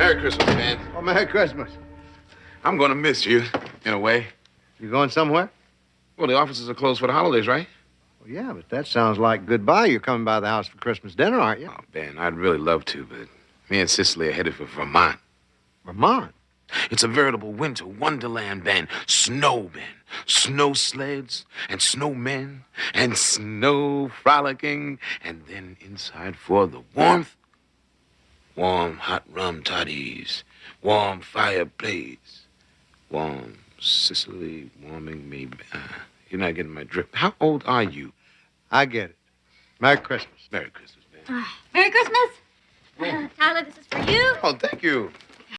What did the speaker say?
Merry Christmas, man. Oh, Merry Christmas. I'm going to miss you, in a way. You going somewhere? Well, the offices are closed for the holidays, right? Well, yeah, but that sounds like goodbye. You're coming by the house for Christmas dinner, aren't you? Oh, Ben, I'd really love to, but me and Cicely are headed for Vermont. Vermont? It's a veritable winter wonderland, Ben. Snow, Ben. Snow sleds and snowmen and snow frolicking. And then inside for the warmth, warm hot rum toddies, warm fireplace, warm Cicely warming me. Uh, you're not getting my drift. How old are you? I get it. Merry Christmas. Merry Christmas, Ben. Merry Christmas. Uh, Tyler, this is for you. Oh, thank you.